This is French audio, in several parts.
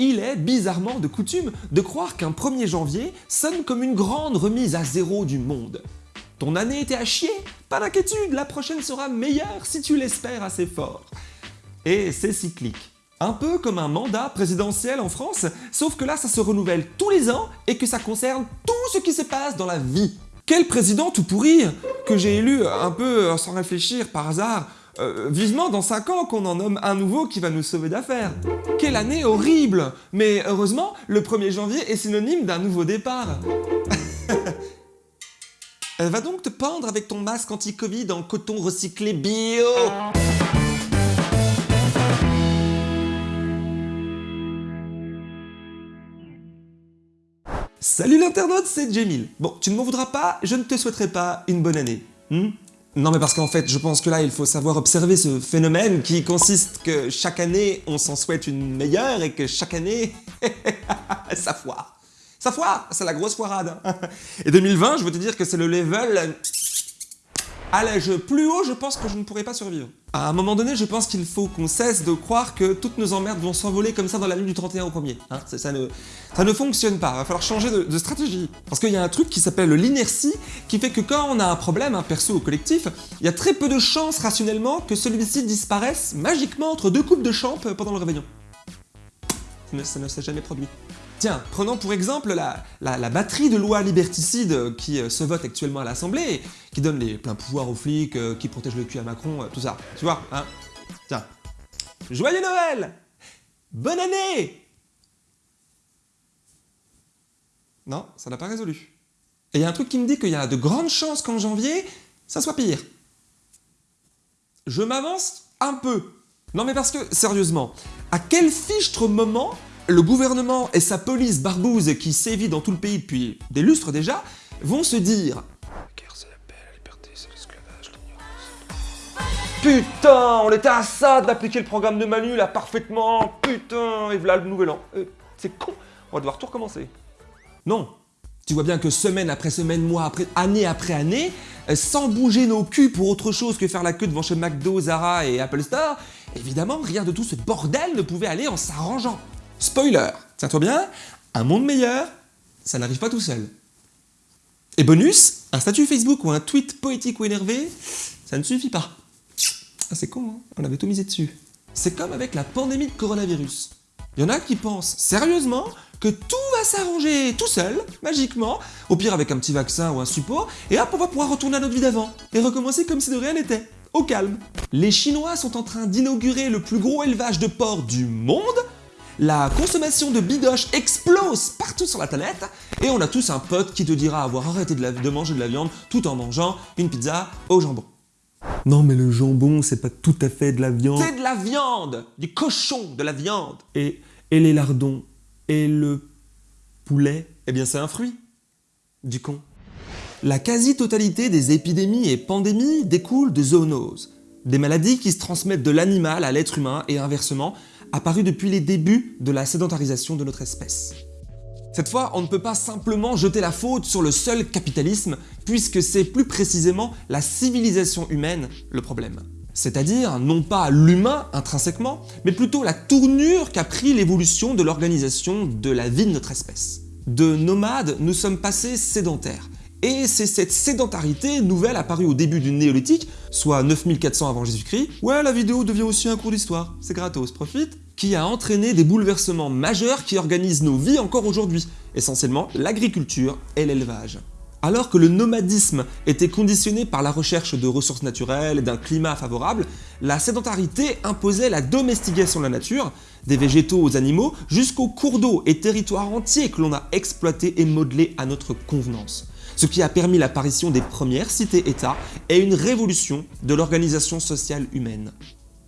Il est bizarrement de coutume de croire qu'un 1er janvier sonne comme une grande remise à zéro du monde. Ton année était à chier Pas d'inquiétude, la prochaine sera meilleure si tu l'espères assez fort. Et c'est cyclique. Un peu comme un mandat présidentiel en France, sauf que là ça se renouvelle tous les ans et que ça concerne tout ce qui se passe dans la vie. Quel président tout pourri que j'ai élu un peu sans réfléchir par hasard euh, vivement dans 5 ans qu'on en nomme un nouveau qui va nous sauver d'affaires. Quelle année horrible Mais heureusement, le 1er janvier est synonyme d'un nouveau départ. Euh, va donc te pendre avec ton masque anti-Covid en coton recyclé bio Salut l'internaute, c'est Jamil. Bon, tu ne m'en voudras pas, je ne te souhaiterai pas une bonne année. Hmm? Non mais parce qu'en fait, je pense que là, il faut savoir observer ce phénomène qui consiste que chaque année, on s'en souhaite une meilleure et que chaque année, ça foire. Ça foire, c'est la grosse foirade. Et 2020, je veux te dire que c'est le level à l'âge plus haut, je pense que je ne pourrais pas survivre. À un moment donné, je pense qu'il faut qu'on cesse de croire que toutes nos emmerdes vont s'envoler comme ça dans la nuit du 31 au premier. Hein. ça, ne, ça ne fonctionne pas, il va falloir changer de, stratégie. Parce qu'il y a un truc qui s'appelle l'inertie, qui fait que quand on a un problème, un perso ou collectif, il y a très peu de chances rationnellement que celui-ci disparaisse magiquement entre deux coupes de champ pendant le réveillon. Ça ne s'est jamais produit. Tiens, prenons pour exemple la, batterie de lois liberticides qui euh, se vote actuellement à l'Assemblée, qui donne les pleins pouvoirs aux flics, euh, qui protège le cul à Macron, euh, tout ça. Tu vois, hein Tiens. Joyeux Noël Bonne année Non, ça n'a pas résolu. Et il y a un truc qui me dit qu'il y a de grandes chances qu'en janvier, ça soit pire. Je m'avance un peu. Non mais parce que, sérieusement, à quel fichtre moment le gouvernement et sa police barbouze qui sévit dans tout le pays depuis des lustres déjà, vont se dire Putain, on était à ça d'appliquer le programme de Manu là parfaitement, putain, et voilà le nouvel an. Euh, c'est con, on va devoir tout recommencer. Non, tu vois bien que semaine après semaine, mois après, année après année, euh, sans bouger nos culs pour autre chose que faire la queue devant chez McDo, Zara et Apple Store, évidemment, rien de tout ce bordel ne pouvait aller en s'arrangeant. Spoiler, tiens-toi bien, un monde meilleur, ça n'arrive pas tout seul. Et bonus, un statut Facebook ou un tweet poétique ou énervé, ça ne suffit pas. Ah, c'est con, hein on avait tout misé dessus. C'est comme avec la pandémie de coronavirus. Il y en a qui pensent sérieusement que tout va s'arranger tout seul, magiquement, au pire avec un petit vaccin ou un support, et hop, on va pouvoir retourner à notre vie d'avant, et recommencer comme si de rien n'était, au calme. Les Chinois sont en train d'inaugurer le plus gros élevage de porcs du monde, la consommation de bidoche explose partout sur la planète et on a tous un pote qui te dira avoir arrêté de, manger de la viande tout en mangeant une pizza au jambon. Non mais le jambon c'est pas tout à fait de la viande. C'est de la viande Du cochon, de la viande Et, et les lardons Et le poulet? Eh bien c'est un fruit Du con. La quasi-totalité des épidémies et pandémies découlent de zoonoses, des maladies qui se transmettent de l'animal à l'être humain et inversement, apparu depuis les débuts de la sédentarisation de notre espèce. Cette fois, on ne peut pas simplement jeter la faute sur le seul capitalisme, puisque c'est plus précisément la civilisation humaine le problème. C'est-à-dire non pas l'humain intrinsèquement, mais plutôt la tournure qu'a pris l'évolution de l'organisation de la vie de notre espèce. De nomades, nous sommes passés sédentaires, et c'est cette sédentarité nouvelle apparue au début du néolithique, soit 9400 avant Jésus-Christ, ouais la vidéo devient aussi un cours d'histoire, c'est gratos, profite, qui a entraîné des bouleversements majeurs qui organisent nos vies encore aujourd'hui, essentiellement l'agriculture et l'élevage. Alors que le nomadisme était conditionné par la recherche de ressources naturelles et d'un climat favorable, la sédentarité imposait la domestication de la nature, des végétaux aux animaux, jusqu'aux cours d'eau et territoires entiers que l'on a exploités et modelés à notre convenance ce qui a permis l'apparition des premières cités-États et une révolution de l'organisation sociale humaine.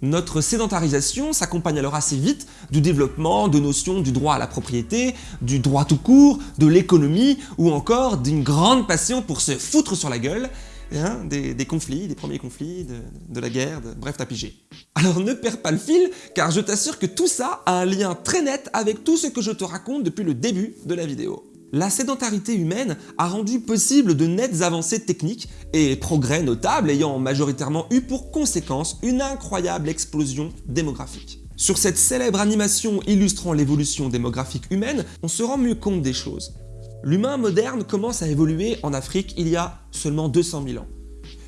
Notre sédentarisation s'accompagne alors assez vite du développement de notions du droit à la propriété, du droit tout court, de l'économie ou encore d'une grande passion pour se foutre sur la gueule, hein, des, conflits, des premiers conflits, de, la guerre, bref t'as pigé. Alors ne perds pas le fil car je t'assure que tout ça a un lien très net avec tout ce que je te raconte depuis le début de la vidéo. La sédentarité humaine a rendu possible de nettes avancées techniques et progrès notables ayant majoritairement eu pour conséquence une incroyable explosion démographique. Sur cette célèbre animation illustrant l'évolution démographique humaine, on se rend mieux compte des choses. L'humain moderne commence à évoluer en Afrique il y a seulement 200 000 ans,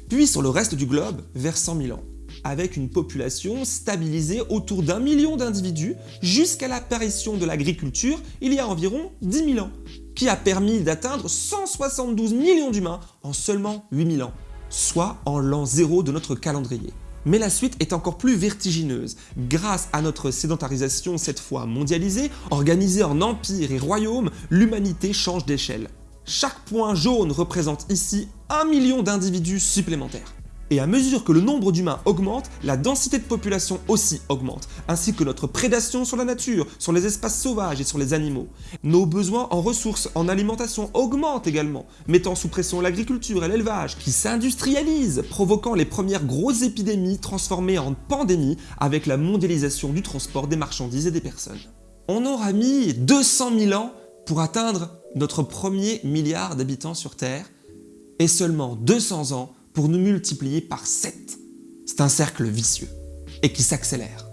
puis sur le reste du globe vers 100 000 ans, avec une population stabilisée autour d'un million d'individus jusqu'à l'apparition de l'agriculture il y a environ 10 000 ans, qui a permis d'atteindre 172 millions d'humains en seulement 8 000 ans, soit en l'an zéro de notre calendrier. Mais la suite est encore plus vertigineuse. Grâce à notre sédentarisation cette fois mondialisée, organisée en empires et royaumes, l'humanité change d'échelle. Chaque point jaune représente ici un million d'individus supplémentaires. Et à mesure que le nombre d'humains augmente, la densité de population aussi augmente, ainsi que notre prédation sur la nature, sur les espaces sauvages et sur les animaux. Nos besoins en ressources, en alimentation augmentent également, mettant sous pression l'agriculture et l'élevage, qui s'industrialisent, provoquant les premières grosses épidémies transformées en pandémies avec la mondialisation du transport des marchandises et des personnes. On aura mis 200 000 ans pour atteindre notre premier milliard d'habitants sur Terre, et seulement 200 ans pour nous multiplier par 7. C'est un cercle vicieux et qui s'accélère.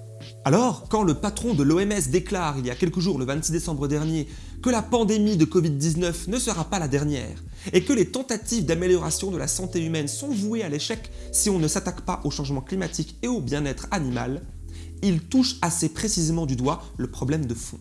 Alors, quand le patron de l'OMS déclare il y a quelques jours, le 26 décembre dernier, que la pandémie de Covid-19 ne sera pas la dernière et que les tentatives d'amélioration de la santé humaine sont vouées à l'échec si on ne s'attaque pas au changement climatique et au bien-être animal, il touche assez précisément du doigt le problème de fond.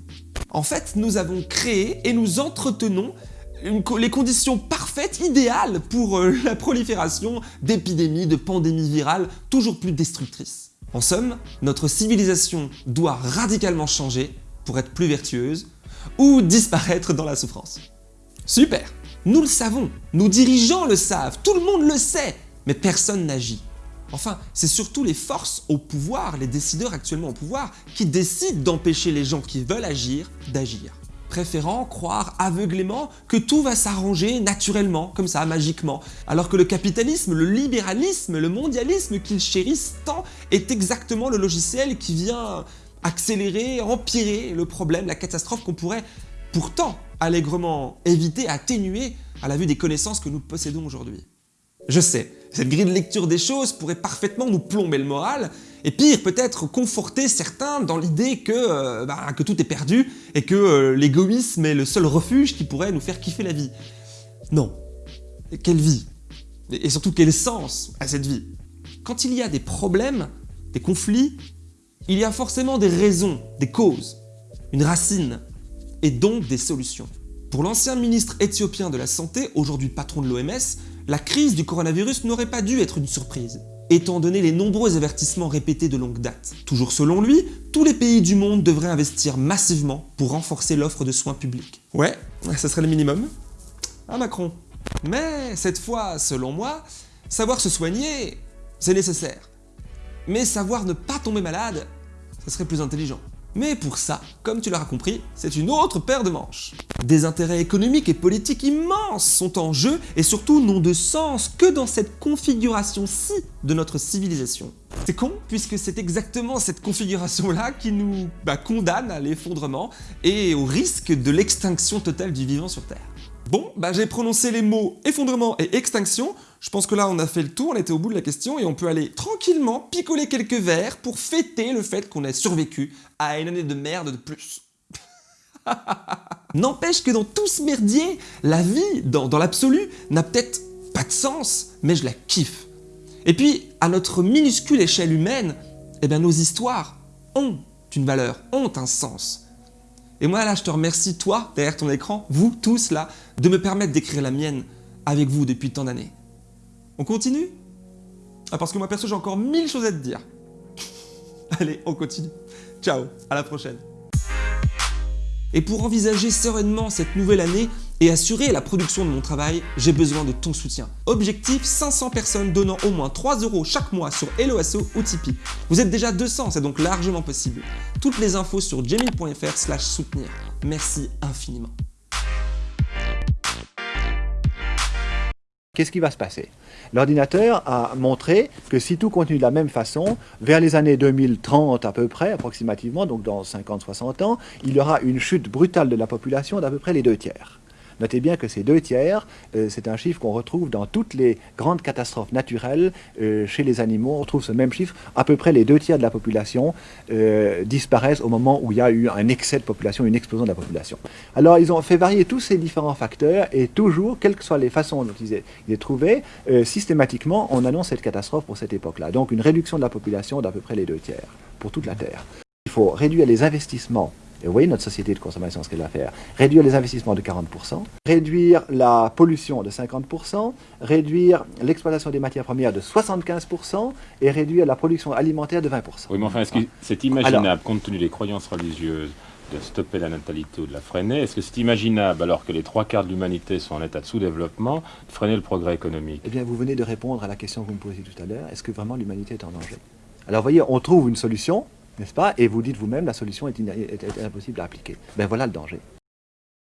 En fait, nous avons créé et nous entretenons les conditions parfaites, idéales pour euh, la prolifération d'épidémies, de pandémies virales toujours plus destructrices. En somme, notre civilisation doit radicalement changer pour être plus vertueuse ou disparaître dans la souffrance. Super Nous le savons, nos dirigeants le savent, tout le monde le sait, mais personne n'agit. Enfin, c'est surtout les forces au pouvoir, les décideurs actuellement au pouvoir, qui décident d'empêcher les gens qui veulent agir d'agir préférant croire aveuglément que tout va s'arranger naturellement, comme ça, magiquement, alors que le capitalisme, le libéralisme, le mondialisme qu'ils chérissent tant est exactement le logiciel qui vient accélérer, empirer le problème, la catastrophe qu'on pourrait pourtant allègrement éviter, atténuer à la vue des connaissances que nous possédons aujourd'hui. Je sais, cette grille de lecture des choses pourrait parfaitement nous plomber le moral, et pire, peut-être conforter certains dans l'idée que, euh, bah, tout est perdu et que euh, l'égoïsme est le seul refuge qui pourrait nous faire kiffer la vie. Non. quelle vie? Et surtout quel sens à cette vie? Quand il y a des problèmes, des conflits, il y a forcément des raisons, des causes, une racine, et donc des solutions. Pour l'ancien ministre éthiopien de la Santé, aujourd'hui patron de l'OMS, la crise du coronavirus n'aurait pas dû être une surprise étant donné les nombreux avertissements répétés de longue date. Toujours selon lui, tous les pays du monde devraient investir massivement pour renforcer l'offre de soins publics. Ouais, ça serait le minimum. Ah Macron. Mais cette fois, selon moi, savoir se soigner, c'est nécessaire. Mais savoir ne pas tomber malade, ça serait plus intelligent. Mais pour ça, comme tu l'auras compris, c'est une autre paire de manches. Des intérêts économiques et politiques immenses sont en jeu et surtout n'ont de sens que dans cette configuration-ci de notre civilisation. C'est con, puisque c'est exactement cette configuration-là qui nous bah, condamne à l'effondrement et au risque de l'extinction totale du vivant sur Terre. Bon, bah j'ai prononcé les mots effondrement et extinction, je pense que là on a fait le tour, on était au bout de la question et on peut aller tranquillement picoler quelques verres pour fêter le fait qu'on ait survécu à une année de merde de plus. N'empêche que dans tout ce merdier, la vie, dans, l'absolu, n'a peut-être pas de sens, mais je la kiffe. Et puis, à notre minuscule échelle humaine, eh bien nos histoires ont une valeur, ont un sens. Et moi là, je te remercie, toi, derrière ton écran, vous tous là, de me permettre d'écrire la mienne avec vous depuis tant d'années. On continue? Ah parce que moi perso, j'ai encore mille choses à te dire. Allez, on continue. Ciao, à la prochaine. Et pour envisager sereinement cette nouvelle année et assurer la production de mon travail, j'ai besoin de ton soutien. Objectif 500 personnes donnant au moins 3 euros chaque mois sur HelloAsso ou Tipeee. Vous êtes déjà 200, c'est donc largement possible. Toutes les infos sur slash soutenir. Merci infiniment. Qu'est-ce qui va se passer? L'ordinateur a montré que si tout continue de la même façon, vers les années 2030 à peu près, approximativement, donc dans 50-60 ans, il y aura une chute brutale de la population d'à peu près les deux tiers. Notez bien que ces deux tiers, euh, c'est un chiffre qu'on retrouve dans toutes les grandes catastrophes naturelles euh, chez les animaux. On retrouve ce même chiffre. À peu près les deux tiers de la population euh, disparaissent au moment où il y a eu un excès de population, une explosion de la population. Alors ils ont fait varier tous ces différents facteurs et toujours, quelles que soient les façons dont ils les trouvaient, systématiquement on annonce cette catastrophe pour cette époque-là. Donc une réduction de la population d'à peu près les deux tiers pour toute la Terre. Il faut réduire les investissements et vous voyez notre société de consommation, ce qu'elle va faire. Réduire les investissements de 40%, réduire la pollution de 50%, réduire l'exploitation des matières premières de 75% et réduire la production alimentaire de 20%. Oui, mais enfin, est-ce que c'est imaginable, compte tenu des croyances religieuses, de stopper la natalité ou de la freiner Est-ce que c'est imaginable, alors que les trois quarts de l'humanité sont en état de sous-développement, de freiner le progrès économique? Eh bien, vous venez de répondre à la question que vous me posiez tout à l'heure. Est-ce que vraiment l'humanité est en danger? Alors, vous voyez, on trouve une solution, n'est-ce pas? Et vous dites vous-même, la solution est, impossible à appliquer. Ben voilà le danger.